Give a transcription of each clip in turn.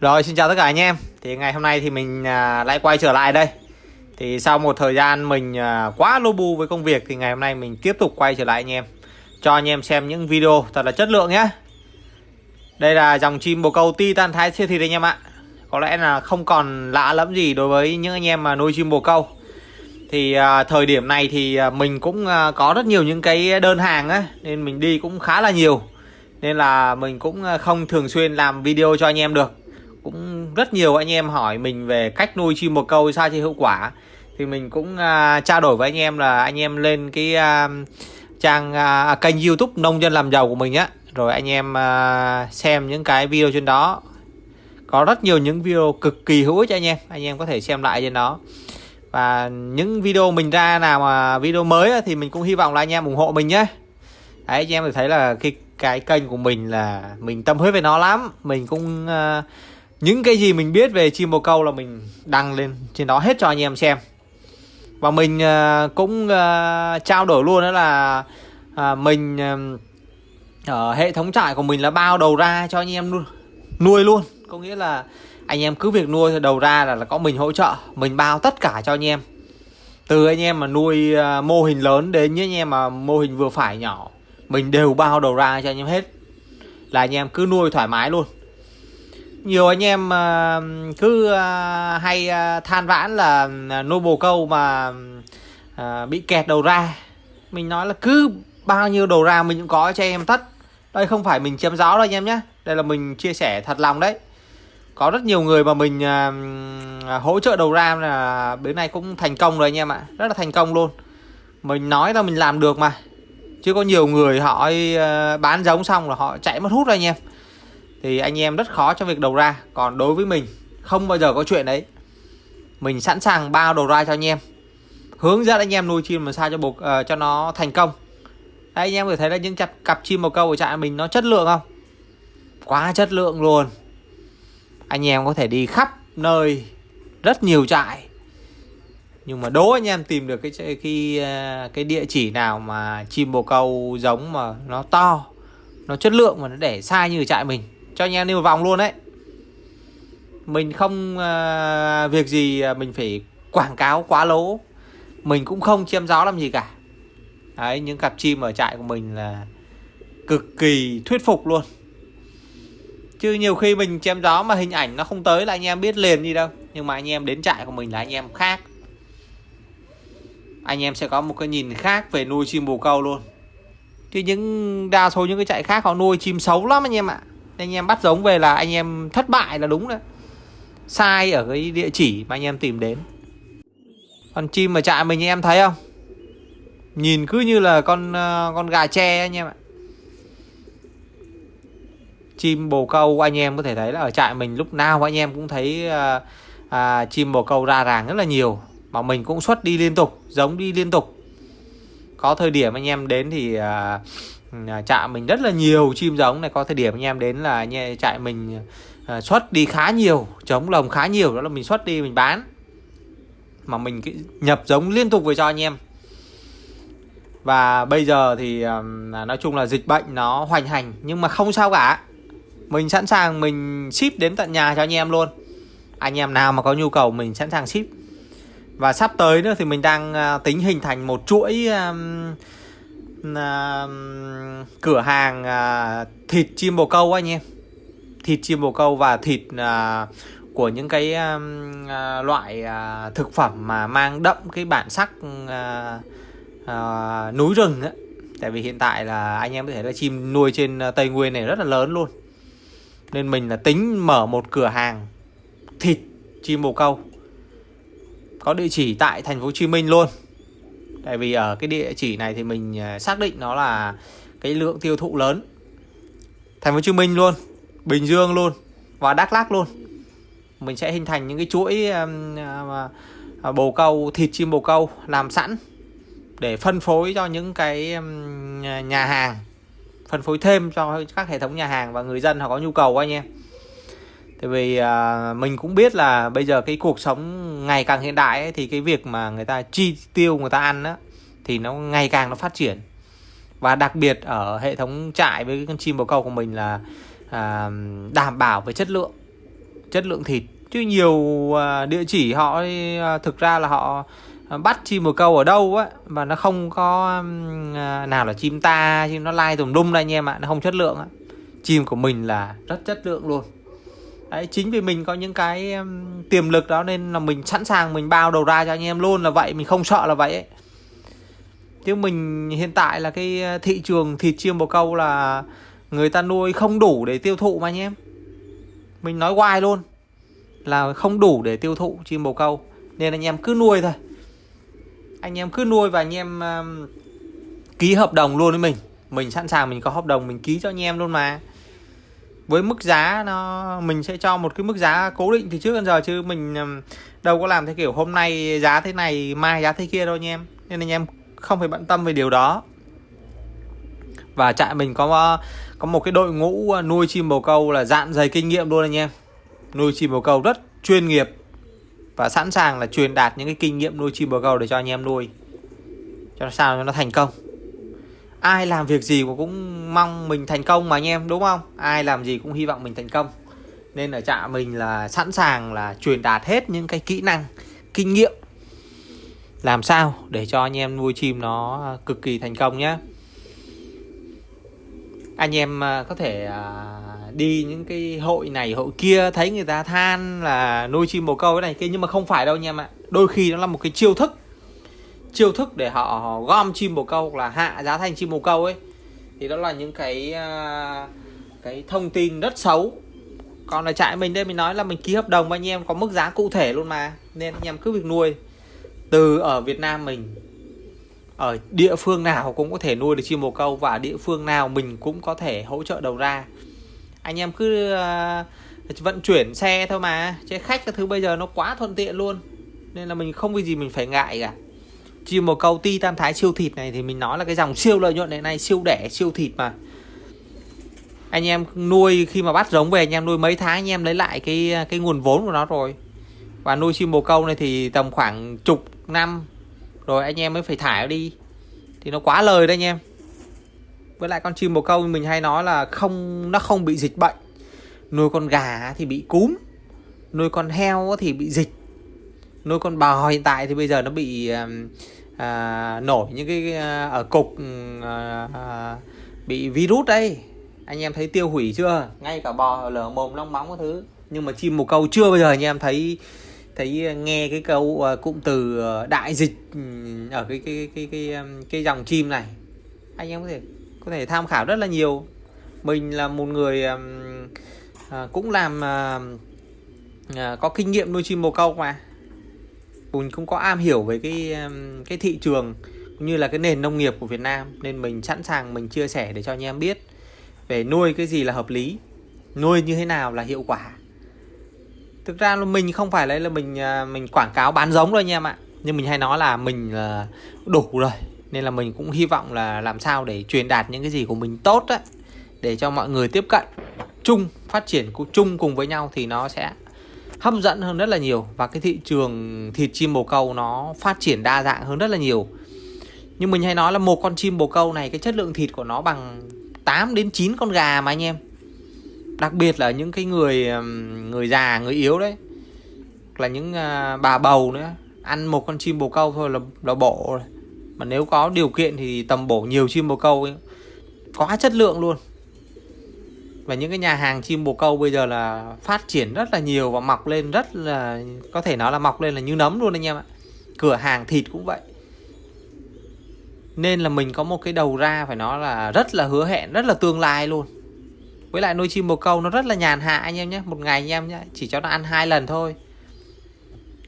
Rồi xin chào tất cả anh em. Thì ngày hôm nay thì mình à, lại quay trở lại đây. Thì sau một thời gian mình à, quá lô bu với công việc Thì ngày hôm nay mình tiếp tục quay trở lại anh em. Cho anh em xem những video thật là chất lượng nhé Đây là dòng chim bồ câu Titan Thái siêu thịt anh em ạ. Có lẽ là không còn lạ lẫm gì đối với những anh em mà nuôi chim bồ câu. Thì à, thời điểm này thì à, mình cũng à, có rất nhiều những cái đơn hàng á Nên mình đi cũng khá là nhiều. Nên là mình cũng à, không thường xuyên làm video cho anh em được cũng rất nhiều anh em hỏi mình về cách nuôi chim bồ câu sao cho hiệu quả. Thì mình cũng uh, trao đổi với anh em là anh em lên cái uh, trang uh, kênh youtube nông dân làm giàu của mình á. Rồi anh em uh, xem những cái video trên đó. Có rất nhiều những video cực kỳ hữu ích cho anh em. Anh em có thể xem lại trên đó. Và những video mình ra nào mà video mới thì mình cũng hy vọng là anh em ủng hộ mình nhé. Đấy anh em thấy là cái cái kênh của mình là mình tâm huyết với nó lắm. Mình cũng uh, những cái gì mình biết về chim bồ câu là mình đăng lên trên đó hết cho anh em xem. Và mình uh, cũng uh, trao đổi luôn đó là uh, mình uh, ở hệ thống trại của mình là bao đầu ra cho anh em nuôi luôn. Có nghĩa là anh em cứ việc nuôi đầu ra là, là có mình hỗ trợ mình bao tất cả cho anh em. Từ anh em mà nuôi uh, mô hình lớn đến những anh em mà mô hình vừa phải nhỏ mình đều bao đầu ra cho anh em hết. Là anh em cứ nuôi thoải mái luôn nhiều anh em à, cứ à, hay à, than vãn là à, nuôi bồ câu mà bị kẹt đầu ra. Mình nói là cứ bao nhiêu đầu ra mình cũng có cho em tất. Đây không phải mình chém giáo đâu anh em nhé đây là mình chia sẻ thật lòng đấy. Có rất nhiều người mà mình hỗ trợ đầu ra là bữa nay cũng thành công rồi anh em ạ. Rất là thành công luôn. Mình nói là mình làm được mà. Chứ có nhiều người họ bán giống xong là họ chạy mất hút rồi anh em thì anh em rất khó trong việc đầu ra. Còn đối với mình không bao giờ có chuyện đấy. Mình sẵn sàng bao đầu ra cho anh em. Hướng dẫn anh em nuôi chim làm sao cho buộc uh, ờ, cho nó thành công. Đấy anh em có thể thấy là những cặp cặp chim bồ câu ở trại mình nó chất lượng không? Quá chất lượng luôn. Anh em có thể đi khắp nơi rất nhiều trại. Nhưng mà đố anh em tìm được cái cái ờ, cái địa chỉ nào mà chim bồ câu giống mà nó to nó chất lượng mà nó để sai như trại mình cho anh em đi một vòng luôn đấy. Mình không uh, việc gì ờ, mình phải quảng cáo quá lố. Mình cũng không chiêm gió làm gì cả. Đấy những cặp chim ở trại của mình là cực kỳ thuyết phục luôn. Chứ nhiều khi mình chém gió mà hình ảnh nó không tới là anh em biết liền gì đâu. Nhưng mà anh em đến trại của mình là anh em khác. Anh em sẽ có một cái nhìn khác về nuôi chim bồ câu luôn. Chứ những đa số những cái trại khác họ nuôi chim xấu lắm anh em ạ anh em bắt giống về là anh em thất bại là đúng đấy. Sai ở cái địa chỉ mà anh em tìm đến. Còn chim ở trại mình anh em thấy không? Nhìn cứ như là con ờ, con gà tre anh em ạ. Chim bồ câu anh em có thể thấy là ở trại mình lúc nào anh em cũng thấy à, à, chim bồ câu ra ràng rất là nhiều. Mà mình cũng xuất đi liên tục giống đi liên tục. Có thời điểm anh em đến thì à, À, trại mình rất là nhiều chim giống này. Có thời điểm anh em đến là trại mình à, xuất đi khá nhiều, chống lồng khá nhiều, đó là mình xuất đi mình bán. Mà mình nhập giống liên tục về cho anh em. Và bây giờ thì à, nói chung là dịch bệnh nó hoành hành, nhưng mà không sao cả. Mình sẵn sàng mình ship đến tận nhà cho anh em luôn. Anh em nào mà có nhu cầu mình sẵn sàng ship. Và sắp tới nữa thì mình đang tính hình thành một chuỗi uh, cửa hàng uh, thịt chim bồ câu anh em. Thịt chim bồ câu và thịt uh, của những cái uh, loại uh, thực phẩm mà mang đậm cái bản sắc uh, uh, núi rừng á. Tại vì hiện tại là anh em có thể là chim nuôi trên tây nguyên này rất là lớn luôn. Nên mình là tính mở một cửa hàng thịt chim bồ câu. Có địa chỉ tại thành phố Hồ Chí Minh luôn tại vì ở cái địa chỉ này thì mình à, xác định nó là cái lượng tiêu thụ lớn. Thành phố Hồ Chí Minh luôn, Bình Dương luôn và Đắk Lắk luôn. Mình sẽ hình thành những cái chuỗi à, à, bồ câu, thịt chim bồ câu làm sẵn để phân phối cho những cái nhà hàng, phân phối thêm cho các hệ thống nhà hàng và người dân họ có nhu cầu anh em Tại vì à, mình cũng biết là bây giờ cái cuộc sống ngày càng hiện đại ấy, thì cái việc mà người ta chi tiêu người ta ăn á thì nó ngày càng nó phát triển. Và đặc biệt ở hệ thống trại với con chim bồ câu của mình là à, đảm bảo về chất lượng chất lượng thịt. Chứ nhiều à, địa chỉ họ à, thực ra là họ bắt chim bồ câu ở đâu á mà nó không có à, nào là chim ta chim nó lai tùm lum đây anh em ạ nó không chất lượng á. Chim của mình là rất chất lượng luôn. Đấy, chính vì mình có những cái um, tiềm lực đó nên là mình sẵn sàng mình bao đầu ra cho anh em luôn là vậy mình không sợ là vậy ấy. chứ mình hiện tại là cái ờ, thị trường thịt chim bồ câu là người ta nuôi không đủ để tiêu thụ mà anh em. Mình nói hoài luôn là không đủ để tiêu thụ chim bồ câu. Nên anh em cứ nuôi thôi. Anh em cứ nuôi và anh em uh, ký hợp đồng luôn với mình. Mình sẵn sàng mình có hợp đồng mình ký cho anh em luôn mà với mức giá nó, mình sẽ cho một cái mức giá cố định thì trước đến giờ chứ mình đâu có làm theo kiểu hôm nay giá thế này, mai giá thế kia đâu anh em. Nên anh em không phải bận tâm về điều đó. Và trại mình có có một cái đội ngũ à, nuôi chim bồ câu là dạn dày kinh nghiệm luôn anh em. Nuôi chim bồ câu rất chuyên nghiệp và sẵn sàng là truyền đạt những cái kinh nghiệm nuôi chim bồ câu để cho anh em nuôi. Cho sao cho nó thành công ai làm việc gì cũng mong mình thành công mà anh em, đúng không? Ai làm gì cũng hy vọng mình thành công. Nên ở trạm mình là sẵn sàng là truyền đạt hết những cái kỹ năng, kinh nghiệm. Làm sao để cho anh em nuôi chim nó cực kỳ thành công nhé anh em à, có thể à, đi những cái hội này, hội kia, thấy người ta than là nuôi chim bồ câu cái này kia, nhưng mà không phải đâu anh em ạ. Đôi khi nó là một cái chiêu thức chiêu thức để họ gom chim bồ câu là hạ giá thành chim bồ câu ấy thì đó là những cái à, cái thông tin rất xấu. Còn là trại mình đây mình nói là mình ký hợp đồng với anh em có mức giá cụ thể luôn mà nên anh em cứ việc nuôi. Từ ở Việt Nam mình ở địa phương nào cũng có thể nuôi được chim bồ câu và địa phương nào mình cũng có thể hỗ trợ đầu ra. Anh em cứ uh, vận chuyển xe thôi mà chứ khách cái thứ bây giờ nó quá thuận tiện luôn nên là mình không vì gì mình phải ngại cả chim bồ câu ti tam thái siêu thịt này thì mình nói là cái dòng siêu lợi nhuận hiện nay siêu đẻ, siêu thịt mà. Anh em nuôi khi mà bắt giống về, anh em nuôi mấy tháng, anh em lấy lại cái cái nguồn vốn của nó rồi. Và nuôi chim bồ câu này thì tầm khoảng chục năm, rồi anh em mới phải thải nó đi. Thì nó quá lời đấy anh em. Với lại con chim bồ câu mình hay nói là không, nó không bị dịch bệnh. Nuôi con gà thì bị cúm. Nuôi con heo thì bị dịch nuôi con bò. Hiện tại thì bây giờ nó bị à, nổi những cái à, ở cục à, à, bị virus đây. Anh em thấy tiêu hủy chưa? Ngay cả bò lở mồm long móng các thứ. Nhưng mà chim bồ câu chưa bao giờ anh em thấy thấy nghe cái câu uh, cụm từ uh, đại dịch ở cái cái cái cái cái, cái dòng chim này. Anh em có thể có thể tham khảo rất là nhiều. Mình là một người um, uh, cũng làm uh, uh, có kinh nghiệm nuôi chim bồ câu mà mình cũng có am hiểu về cái cái thị trường cũng như là cái nền nông nghiệp của Việt Nam, nên mình sẵn sàng mình chia sẻ để cho anh em biết về nuôi cái gì là hợp lý, nuôi như thế nào là hiệu quả. Thực ra là mình không phải là mình à, mình quảng cáo bán giống đâu anh em ạ, nhưng mình hay nói là mình là đủ rồi, nên là mình cũng hy vọng là làm sao để truyền đạt những cái gì của mình tốt á, để cho mọi người tiếp cận, chung, phát triển chung cùng với nhau thì nó sẽ hấp dẫn hơn rất là nhiều và cái thị trường thịt chim bồ câu nó phát triển đa dạng hơn rất là nhiều. Nhưng mình hay nói là một con chim bồ câu này cái chất lượng thịt của nó bằng 8 đến 9 con gà mà anh em. Đặc biệt là những cái người người già người yếu đấy. Là những à, bà bầu nữa. Ăn một con chim bồ câu thôi là là bổ rồi. Mà nếu có điều kiện thì tầm bổ nhiều chim bồ câu ấy, quá chất lượng luôn và những cái nhà hàng chim bồ câu bây giờ là phát triển rất là nhiều và mọc lên rất là, có thể nói là mọc lên là như nấm luôn anh em ạ. Cửa hàng thịt cũng vậy. Nên là mình có một cái đầu ra phải nói là rất là hứa hẹn, rất là tương lai luôn. Với lại nuôi chim bồ câu nó rất là nhàn hạ anh em nhé, một ngày anh em nhé, chỉ cho nó ăn hai lần thôi.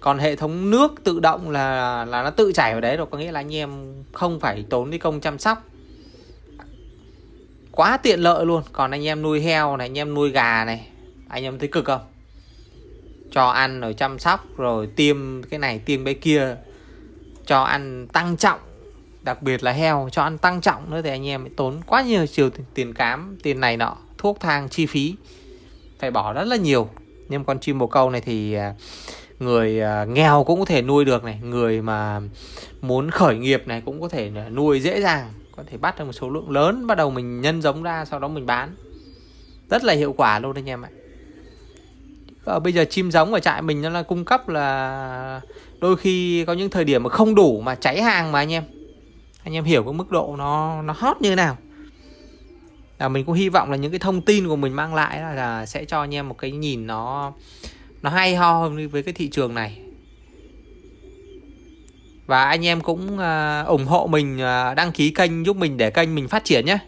Còn hệ thống nước tự động là là nó tự chảy vào đấy rồi, có nghĩa là anh em không phải tốn đi công chăm sóc quá tiện lợi luôn. Còn anh em nuôi heo này, anh em nuôi gà này, anh em thấy cực không? Cho ăn rồi chăm sóc, rồi tiêm cái này, tiêm cái kia. Cho ăn tăng trọng, đặc biệt là heo, cho ăn tăng trọng nữa thì anh em tốn quá nhiều chiều tiền cám, tiền này nọ, thuốc thang chi phí. Phải bỏ rất là nhiều. Nhưng con chim bồ câu này thì à, người à, nghèo cũng có thể nuôi được này. Người mà muốn khởi nghiệp này cũng có thể nuôi dễ dàng có thể bắt được một số lượng lớn bắt đầu mình nhân giống ra sau đó mình bán. Rất là hiệu quả luôn anh em ạ. Và bây giờ chim giống ở trại mình nó là cung cấp là đôi khi có những thời điểm mà không đủ mà cháy hàng mà anh em. Anh em hiểu cái mức độ nó nó hot như thế nào. Là mình cũng hy vọng là những cái thông tin của mình mang lại là, là sẽ cho anh em một cái nhìn nó nó hay ho hơn với cái thị trường này và anh em cũng uh, ủng hộ mình uh, đăng ký kênh giúp mình để kênh mình phát triển nhé.